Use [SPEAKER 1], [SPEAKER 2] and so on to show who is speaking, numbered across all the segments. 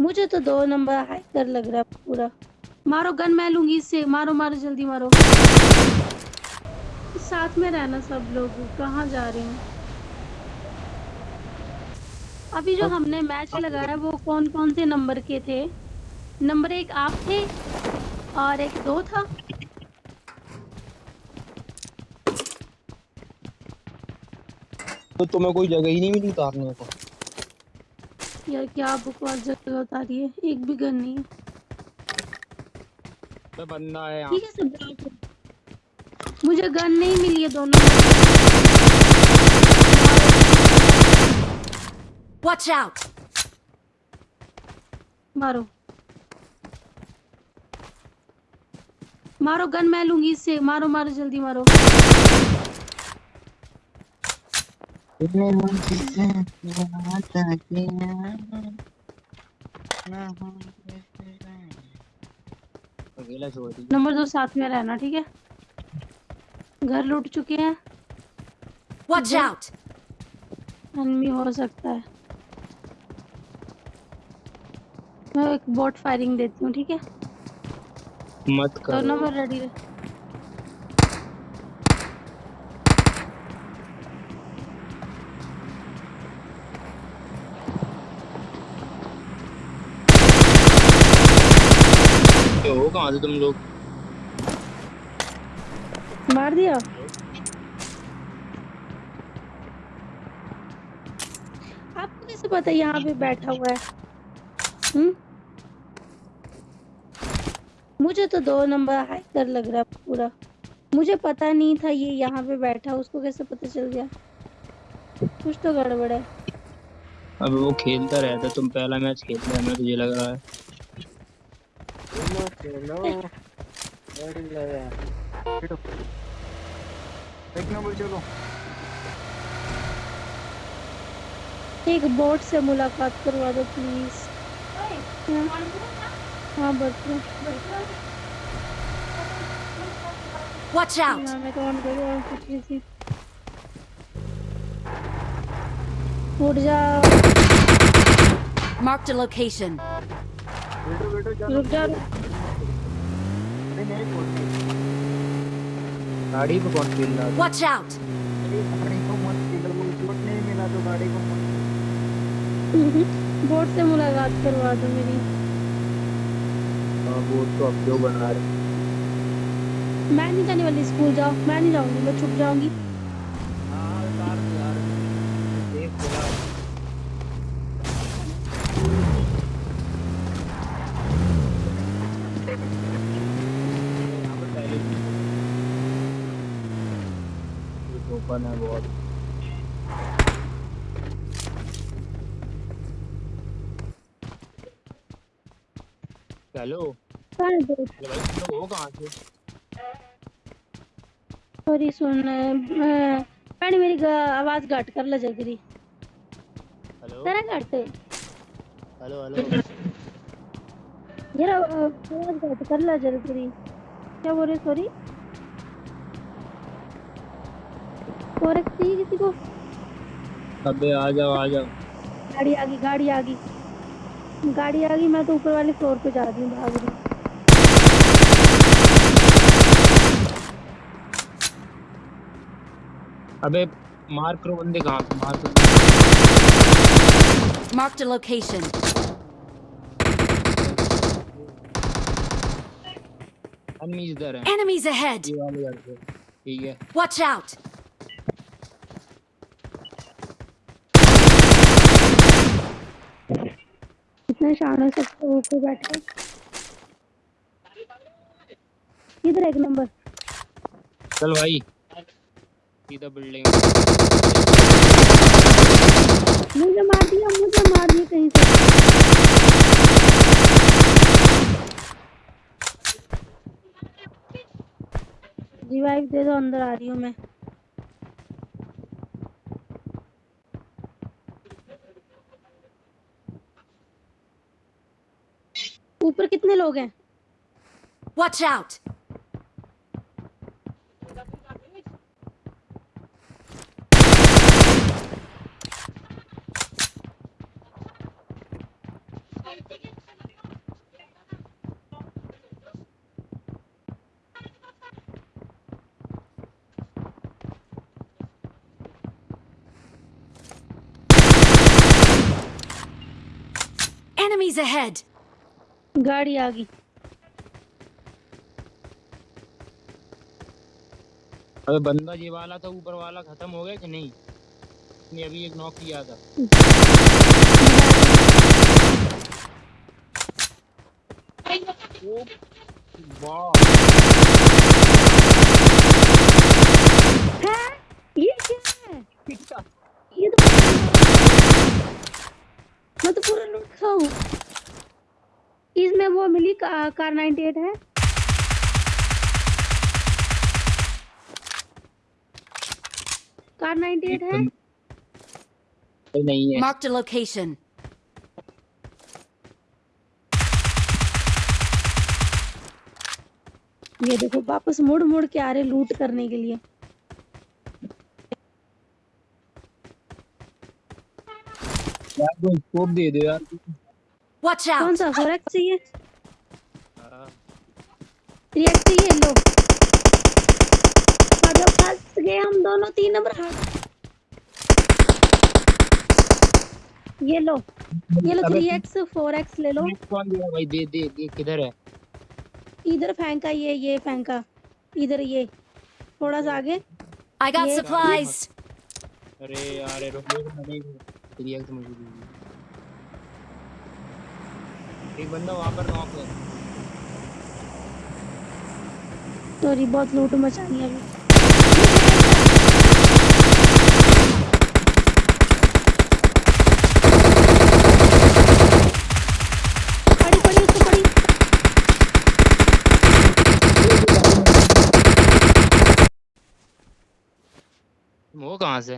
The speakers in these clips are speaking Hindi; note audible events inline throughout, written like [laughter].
[SPEAKER 1] मुझे तो दो नंबर हाइकर लग रहा है पूरा। मारो गन मैं लूँगी इससे। मारो मारो जल्दी मारो। साथ में रहना सब लोग। कहाँ जा रहे हैं? अभी जो हमने मैच लगाया वो कौन कौन से नंबर के थे? नंबर एक आप थे और एक दो था।
[SPEAKER 2] तो तुम्हें कोई जगह ही नहीं मिली उतारने को?
[SPEAKER 1] यार क्या बकवास जगह उतारी है? एक भी गन नहीं है।
[SPEAKER 2] बंदा है
[SPEAKER 1] ठीक है सब मुझे गन नहीं मिली है दोनों
[SPEAKER 3] Watch out!
[SPEAKER 1] मारो। मारो गन मैं लूँगी इससे। मारो मारो जल्दी मारो। नंबर दो साथ में रहना ठीक है? घर लूट चुके हैं।
[SPEAKER 3] Watch out!
[SPEAKER 1] एनमी हो सकता है। मैं एक बोट फायरिंग देती हूँ ठीक है?
[SPEAKER 2] मत करो।
[SPEAKER 1] नंबर रेडी रहे
[SPEAKER 2] कहाँ से तुम लोग?
[SPEAKER 1] मार दिया। आपको कैसे पता यहाँ पे बैठा हुआ है? हम्म? मुझे तो दो नंबर हाइकर लग रहा है पूरा। मुझे पता नहीं था ये यहाँ पे बैठा उसको कैसे पता चल गया? कुछ तो गड़बड़ है।
[SPEAKER 2] अब वो खेलता रहता तुम पहला मैच खेलते हैं मैं तुझे लग रहा है।
[SPEAKER 4] एक नंबर चलो
[SPEAKER 1] एक बोट से मुलाकात करवा दो प्लीज़ हाँ। बच्चों
[SPEAKER 3] Watch out!
[SPEAKER 1] करूँ और कुछ सी उठ जाओ
[SPEAKER 3] Marked a location.
[SPEAKER 1] रुक
[SPEAKER 4] बोलते
[SPEAKER 2] गाड़ी पे कौन खेल रहा वॉच
[SPEAKER 3] आउट out!
[SPEAKER 4] गाड़ी को मत किलो बोट नहीं मिला तो गाड़ी को मत
[SPEAKER 1] बोट से मुलाकात करवा दो मेरी।
[SPEAKER 2] हाँ बोट तो अब क्यों बना रहे
[SPEAKER 1] मैं नहीं जाने वाली स्कूल जाओ। मैं नहीं जाऊँगी मैं छुप जाऊँगी
[SPEAKER 2] हाँ उतार दो यार देख बोला यहाँ पर पहले भी ये ओपन है। बहुत हेलो
[SPEAKER 1] हो
[SPEAKER 2] कहाँ से?
[SPEAKER 1] सॉरी सुन भैन मेरी आवाज़ घट कर ला जगरी
[SPEAKER 2] हेलो।
[SPEAKER 1] तेरा घट
[SPEAKER 2] हेलो हेलो।
[SPEAKER 1] यार आवाज़ घट कर ला जगरी क्या बोल रहे सॉरी? और चाहिए किसी को?
[SPEAKER 2] अबे आ जाओ आ जाओ।
[SPEAKER 1] गाड़ी आ गई गाड़ी आ गई। गाड़ी आ गई मैं तो ऊपर वाले फ्लोर पे जा रही हूँ भाग रही
[SPEAKER 2] अबे मार करो बंदे कहाँ पे मार करो।
[SPEAKER 3] A location.
[SPEAKER 2] एनिमीज इधर हैं।
[SPEAKER 3] Enemies ahead!
[SPEAKER 2] ठीक है।
[SPEAKER 3] Watch out!
[SPEAKER 1] इतने शान से सब ऊपर बैठे। इधर एक नंबर।
[SPEAKER 2] चल भाई। सीधा बिल्डिंग।
[SPEAKER 1] मुझे मार दिया मुझे मार दिया कहीं से। रिवाइव दे दो अंदर आ रही हूँ मैं। ऊपर कितने लोग हैं
[SPEAKER 3] वॉच आउट Enemies ahead!
[SPEAKER 1] गाड़ी आ गई।
[SPEAKER 2] अबे बंदा ये वाला था ऊपर वाला खत्म हो गया कि नहीं? ने अभी एक नॉक किया था।
[SPEAKER 1] है ये क्या है? [laughs] ये तो मैं तो पूरा लूट खाऊं इसमें वो मिली का, कार 98 है। कार 98 है।
[SPEAKER 2] नहीं है।
[SPEAKER 3] Marked a location.
[SPEAKER 1] ये देखो वापस मुड़ मुड़ के आ रहे लूट करने के लिए।
[SPEAKER 2] यार कोई स्कोप दे दो यार।
[SPEAKER 3] Watch
[SPEAKER 1] कौन सा? फोरेक्स चाहिए
[SPEAKER 2] हाँ,
[SPEAKER 1] रिएक्ट चाहिए लो। आ जाओ फंस गए हम दोनों तीन नंबर हाथ ये लो। ये लो
[SPEAKER 2] अबे।
[SPEAKER 1] थ्री एक्स फोर एक्स ले लो।
[SPEAKER 2] कौन दिया भाई दे दे दे किधर है?
[SPEAKER 1] इधर फेंका ये ये फेंका इधर ये। थोड़ा सा आगे।
[SPEAKER 3] I got
[SPEAKER 1] Yeah.
[SPEAKER 3] supplies!
[SPEAKER 2] अरे यार ये रुक रुक नहीं रिएक्ट मुझे दीजिए। एक बंदा वहाँ पर नॉक है
[SPEAKER 1] सॉरी बहुत लूट मचानी है अभी।
[SPEAKER 2] वो कहाँ से?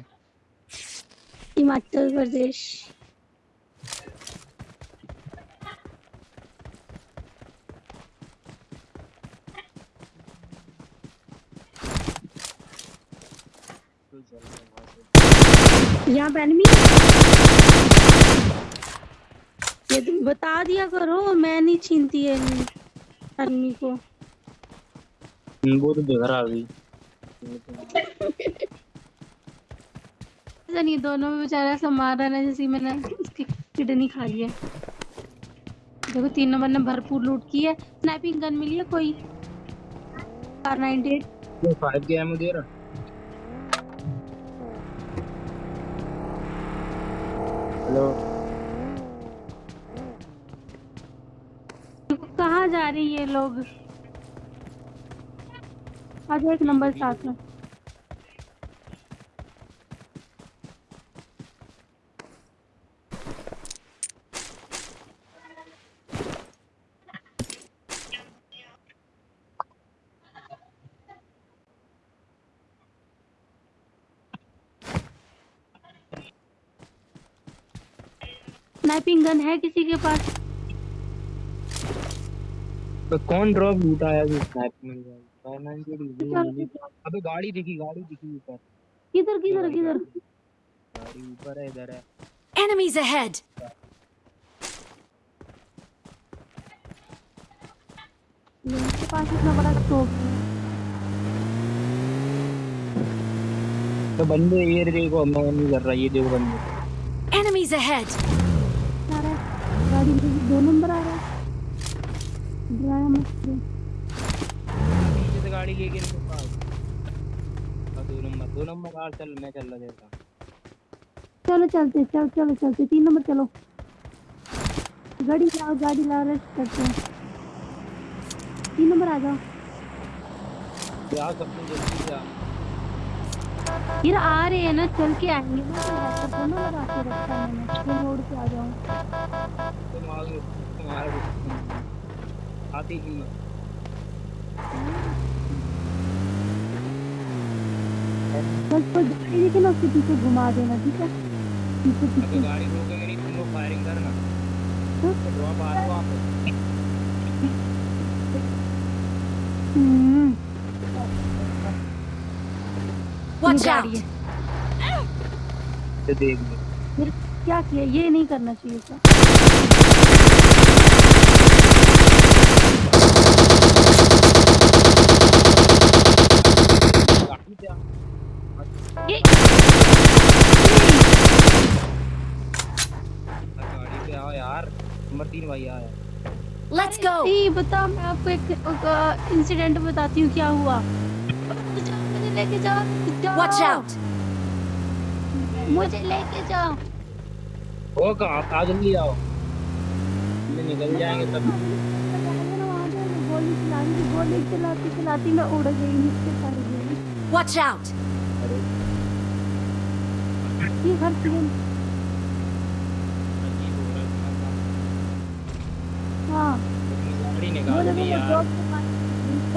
[SPEAKER 1] हिमाचल प्रदेश। यहाँ पे है ये तुम बता दिया करो मैं नहीं छीनती है आदमी को।
[SPEAKER 2] वो तो बेघर आ गई
[SPEAKER 1] ऐसा नहीं दोनों में बेचारा ऐसा मार रहा है ना जैसे मैंने उसकी किडनी खा लिया देखो तीन नंबर ने भरपूर लूट की है। स्नैपिंग गन मिली है कोई? कार 98
[SPEAKER 2] ये फाइव के दे रहा। हेलो।
[SPEAKER 1] कहाँ जा रही है लोग? आज एक नंबर साथ में। स्नाइपिंग गन है किसी के पास?
[SPEAKER 2] तो कौन ड्रॉप लूटा है? जो के
[SPEAKER 1] चल,
[SPEAKER 2] अबे गाड़ी दिखी गाड़ी दिखी ऊपर।
[SPEAKER 1] किधर किधर किधर?
[SPEAKER 2] गाड़ी ऊपर है इधर है।
[SPEAKER 3] Enemies ahead!
[SPEAKER 1] मेरे पास इतना बड़ा स्कोप है
[SPEAKER 2] तो बंदे ये देखो मैं नहीं कर रहा ये देखो बंदे।
[SPEAKER 3] Enemies ahead!
[SPEAKER 1] दो नंबर आ रहा है। डराया मत।
[SPEAKER 2] पीछे से गाड़ी लेके इनके पास। दो नंबर दो नंबर कार चल मैं चल रहा देता
[SPEAKER 1] चलो चलते चल चलो चलते। तीन नंबर चलो। गाड़ी लाओ गाड़ी लाओ रेस्ट करते हैं। तीन नंबर आ जाओ।
[SPEAKER 2] क्या करते जल्दी से आ
[SPEAKER 1] फिर आ रहे हैं ना चल के आएँगे। ना तो हेडसेट दोनों लगा के रखा है मैंने फिर रोड पे आ जाऊँ।
[SPEAKER 2] तुम आ गए तुम्हारा आती ही
[SPEAKER 1] बस कोई गाड़ी देखे ना उसके पीछे घुमा देना ठीक है? पीछे पीछे।
[SPEAKER 2] गाड़ी रोकेंगे नहीं तुम लोग फायरिंग करना।
[SPEAKER 1] हाँ?
[SPEAKER 2] तो ड्रॉप आ रहा है
[SPEAKER 1] हम्म।
[SPEAKER 3] Watch out.
[SPEAKER 2] देख लो।
[SPEAKER 1] क्या किया? ये नहीं करना चाहिए था।
[SPEAKER 3] Let's go.
[SPEAKER 1] नहीं बता मैं आपको एक इंसिडेंट बताती हूँ क्या हुआ? लेके जा।
[SPEAKER 3] Watch out.
[SPEAKER 1] मुझे लेके जाओ
[SPEAKER 2] ओ कहाँ आ जल्दी आओ हम निकल जाएँगे तब
[SPEAKER 1] गोली चलानी गोली चलाती चलाती मैं उड़ गई नीचे पड़ गई
[SPEAKER 3] Watch out.
[SPEAKER 2] अरे
[SPEAKER 1] ये हर सीन
[SPEAKER 2] अजीब हो रहा है तुम्हारा काम।
[SPEAKER 1] हाँ
[SPEAKER 2] तुमने गाड़ी
[SPEAKER 1] मुझे
[SPEAKER 2] निकाल दी
[SPEAKER 1] वो
[SPEAKER 2] यार
[SPEAKER 1] ड्रॉप के पास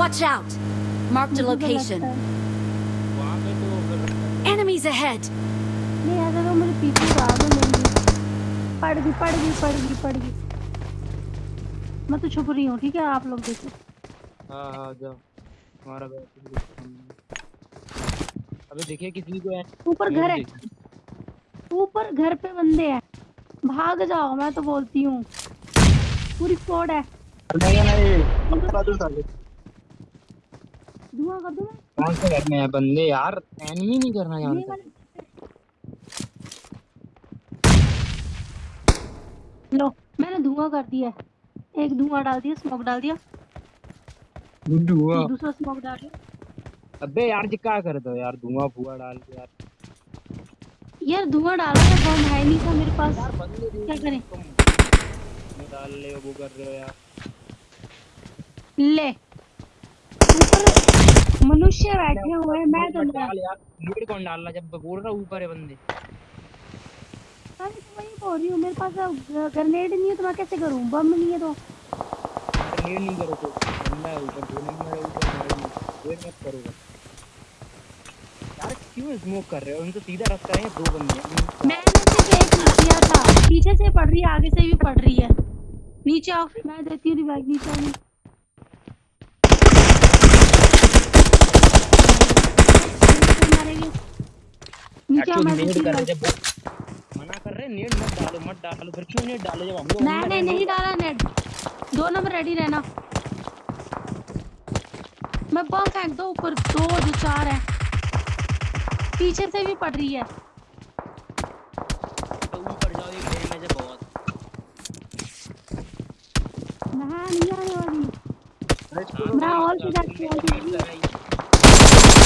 [SPEAKER 3] Watch out. Marked a
[SPEAKER 1] मुझे तो
[SPEAKER 3] location. Enemies ahead.
[SPEAKER 1] नहीं ऐसा तो मेरे पीछे आ भाग लेंगे पड़ गई पड़ गई पड़ गई पड़ गई मैं तो छुप रही हूँ ठीक है आप लोग देखो
[SPEAKER 2] हाँ हाँ जाओ हमारा अबे देखिए किसी को है
[SPEAKER 1] ऊपर घर है ऊपर घर पे बंदे हैं भाग जाओ मैं तो बोलती हूँ पूरी स्क्वाड है
[SPEAKER 4] नहीं नहीं पकड़ा दो साले
[SPEAKER 1] धुआँ कर दूँ मैं?
[SPEAKER 2] कौन से घर में है बंदे यार? एनिमी नहीं करना जानता
[SPEAKER 1] लो मैंने धुआँ कर दिया एक धुआँ डाल दिया स्मोक डाल दिया।
[SPEAKER 2] धुआँ।
[SPEAKER 1] दूसरा स्मोक डाल दिया।
[SPEAKER 2] अबे यार जी क्या कर दो यार? धुआँ फुआ डाल के यार।
[SPEAKER 1] यार धुआँ डाला है बम है नहीं था मेरे पास।
[SPEAKER 2] यार बंदे
[SPEAKER 1] क्या करें?
[SPEAKER 2] डाल रहे हो वो कर रहे हो यार।
[SPEAKER 1] ले। ऊपर मनुष्य बैठे हुए हैं मैं तो
[SPEAKER 2] लीड कौन डाल रहा जब बोल रहा ऊपर है बंदे।
[SPEAKER 1] अरे तो वही बोल रही हूँ मेरे पास ग्रेनेड नहीं है तो मैं कैसे करूँ? बम नहीं है तो।
[SPEAKER 2] यार लीड नहीं करो तो। बंदा है ऊपर दो नंबर है ऊपर वेट मत करो यार क्यों स्मोक कर रहे हो? उनको सीधा रास्ता है दो बंदे
[SPEAKER 1] मैंने सिर्फ़ एक किया था। पीछे से पड़ रही है आगे से भी पड़ रही है। नीचे आओ मैं देती हूँ रिवाइव नीचे आओ नीचे। मारेंगे। नीचे आओ
[SPEAKER 2] एक्चुअली
[SPEAKER 1] मैं
[SPEAKER 2] नेट
[SPEAKER 1] देती हूँ
[SPEAKER 2] कर जब मना कर रहे नेट मत डालो मत डालो फिर क्यों नेट डालो जब हम लोग
[SPEAKER 1] मैंने नहीं डाला नेट दो नंबर रेडी रहना। मैं बम फेंक दो ऊपर दो जो चार है। पीछे से भी पड़ रही है।
[SPEAKER 2] तो ऊपर जाओ एक डैमेज है बहुत।
[SPEAKER 1] मैं नहीं आने वाली। मैं और से जाके आ